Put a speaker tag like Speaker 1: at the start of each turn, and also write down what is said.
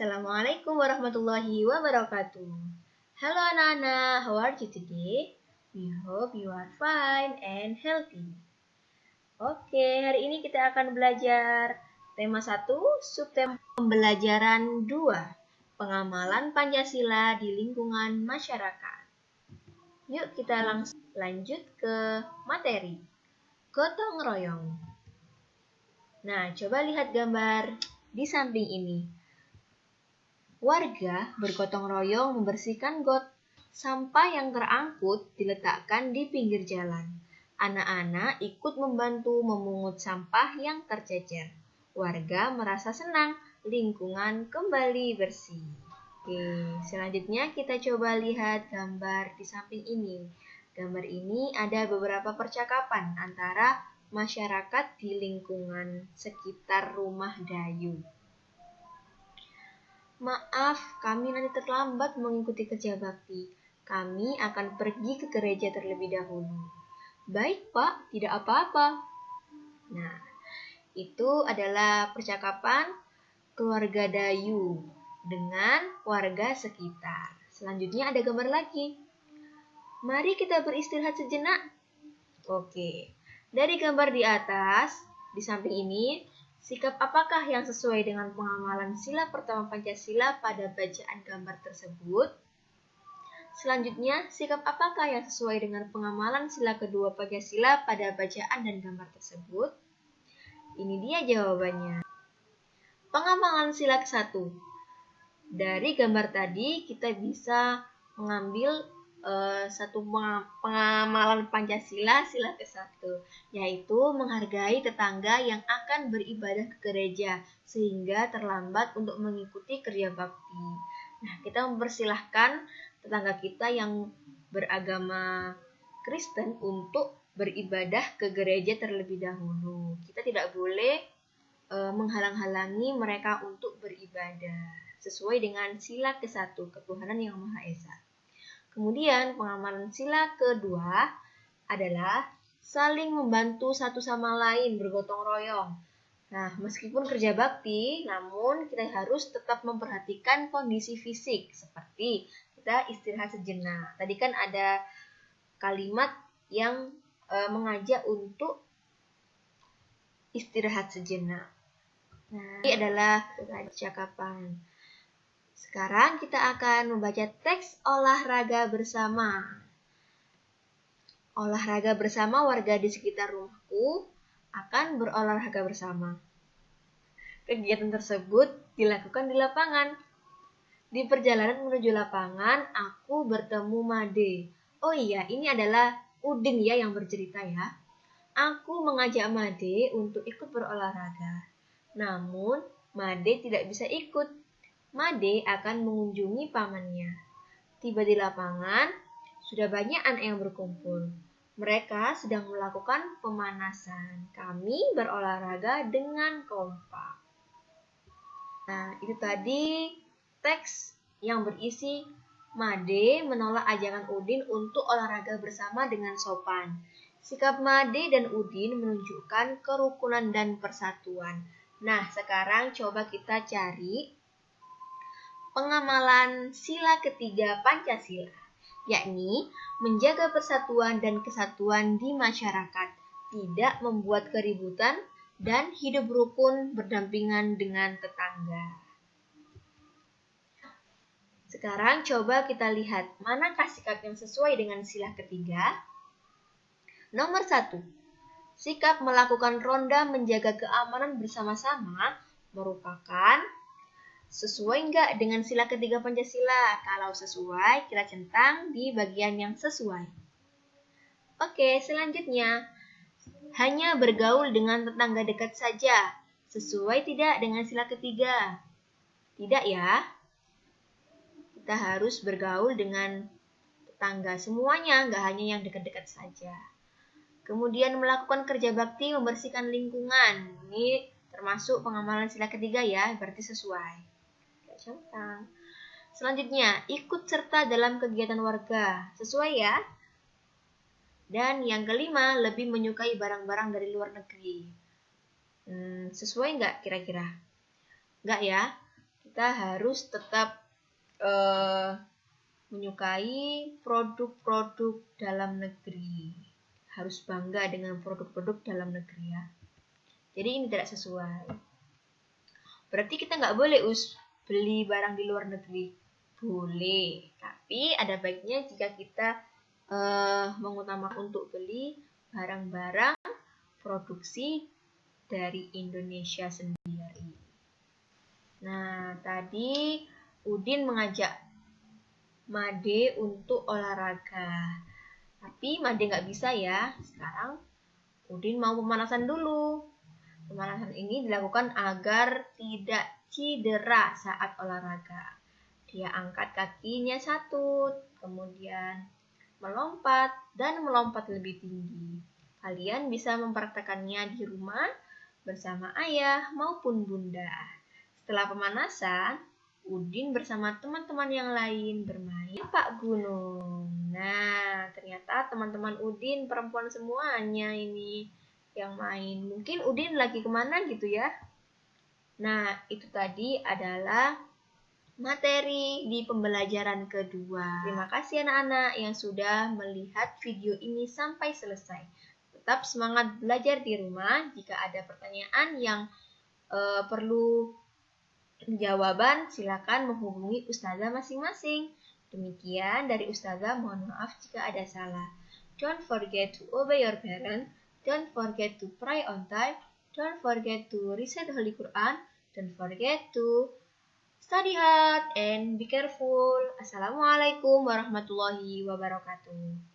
Speaker 1: Assalamualaikum warahmatullahi wabarakatuh. Hello anak-anak, how are you today? We hope you are fine and healthy. Oke, hari ini kita akan belajar tema 1, subtema pembelajaran 2, pengamalan Pancasila di lingkungan masyarakat. Yuk kita langsung lanjut ke materi. Gotong royong. Nah, coba lihat gambar di samping ini. Warga bergotong royong membersihkan got. Sampah yang terangkut diletakkan di pinggir jalan. Anak-anak ikut membantu memungut sampah yang tercecer. Warga merasa senang, lingkungan kembali bersih. Oke, selanjutnya kita coba lihat gambar di samping ini. Gambar ini ada beberapa percakapan antara masyarakat di lingkungan sekitar rumah Dayu. Maaf, kami nanti terlambat mengikuti kerja bakti. Kami akan pergi ke gereja terlebih dahulu. Baik, Pak, tidak apa-apa. Nah, itu adalah percakapan keluarga Dayu dengan warga sekitar. Selanjutnya ada gambar lagi. Mari kita beristirahat sejenak. Oke, dari gambar di atas, di samping ini, Sikap apakah yang sesuai dengan pengamalan sila pertama Pancasila pada bacaan gambar tersebut? Selanjutnya, sikap apakah yang sesuai dengan pengamalan sila kedua Pancasila pada bacaan dan gambar tersebut? Ini dia jawabannya. Pengamalan sila ke-1. Dari gambar tadi kita bisa mengambil uh, satu pengamalan Pancasila sila ke-1 yaitu menghargai tetangga yang akan beribadah ke gereja sehingga terlambat untuk mengikuti kerja bakti. Nah, kita mempersilahkan tetangga kita yang beragama Kristen untuk beribadah ke gereja terlebih dahulu. Kita tidak boleh uh, menghalang-halangi mereka untuk beribadah sesuai dengan sila ke-1 ketuhanan yang Maha Esa. Kemudian pengamalan sila kedua adalah saling membantu satu sama lain bergotong royong. Nah, meskipun kerja bakti, namun kita harus tetap memperhatikan kondisi fisik seperti kita istirahat sejenak. Tadi kan ada kalimat yang e, mengajak untuk istirahat sejenak. Nah, ini adalah percakapan. Sekarang kita akan membaca teks olahraga bersama. Olahraga bersama warga di sekitar rumahku akan berolahraga bersama. Kegiatan tersebut dilakukan di lapangan. Di perjalanan menuju lapangan, aku bertemu Made. Oh iya, ini adalah Udin ya yang bercerita ya. Aku mengajak Made untuk ikut berolahraga. Namun, Made tidak bisa ikut Made akan mengunjungi pamannya. Tiba di lapangan, sudah banyak anak yang berkumpul. Mereka sedang melakukan pemanasan. Kami berolahraga dengan kompak. Nah, itu tadi teks yang berisi Made menolak ajakan Udin untuk olahraga bersama dengan sopan. Sikap Made dan Udin menunjukkan kerukunan dan persatuan. Nah, sekarang coba kita cari pengamalan sila ketiga Pancasila, yakni menjaga persatuan dan kesatuan di masyarakat, tidak membuat keributan, dan hidup rukun berdampingan dengan tetangga. Sekarang coba kita lihat manakah sikap yang sesuai dengan sila ketiga. Nomor satu, sikap melakukan ronda menjaga keamanan bersama-sama merupakan Sesuai nggak dengan sila ketiga Pancasila? Kalau sesuai, kita centang di bagian yang sesuai. Oke, selanjutnya. Hanya bergaul dengan tetangga dekat saja. Sesuai tidak dengan sila ketiga? Tidak ya. Kita harus bergaul dengan tetangga semuanya, nggak hanya yang dekat-dekat saja. Kemudian melakukan kerja bakti membersihkan lingkungan. Ini termasuk pengamalan sila ketiga ya, berarti sesuai centang. Selanjutnya, ikut serta dalam kegiatan warga. Sesuai ya? Dan yang kelima, lebih menyukai barang-barang dari luar negeri. Hmm, sesuai nggak kira-kira? Nggak ya? Kita harus tetap uh, menyukai produk-produk dalam negeri. Harus bangga dengan produk-produk dalam negeri ya. Jadi ini tidak sesuai. Berarti kita nggak boleh us beli barang di luar negeri. Boleh, tapi ada baiknya jika kita uh, mengutamakan untuk beli barang-barang produksi dari Indonesia sendiri. Nah, tadi Udin mengajak Made untuk olahraga. Tapi Made nggak bisa ya. Sekarang Udin mau pemanasan dulu. Pemanasan ini dilakukan agar tidak cedera saat olahraga. Dia angkat kakinya satu, kemudian melompat dan melompat lebih tinggi. Kalian bisa mempraktekannya di rumah bersama ayah maupun bunda. Setelah pemanasan, Udin bersama teman-teman yang lain bermain Pak Gunung. Nah, ternyata teman-teman Udin perempuan semuanya ini yang main. Mungkin Udin lagi ke mana gitu ya? Nah, itu tadi adalah materi di pembelajaran kedua. Terima kasih anak-anak yang sudah melihat video ini sampai selesai. Tetap semangat belajar di rumah. Jika ada pertanyaan yang uh, perlu jawaban, silakan menghubungi ustazah masing-masing. Demikian dari ustazah, mohon maaf jika ada salah. Don't forget to obey your parents. Don't forget to pray on time. Don't forget to recite the Holy Quran. Don't forget to study hard and be careful. Assalamualaikum warahmatullahi wabarakatuh.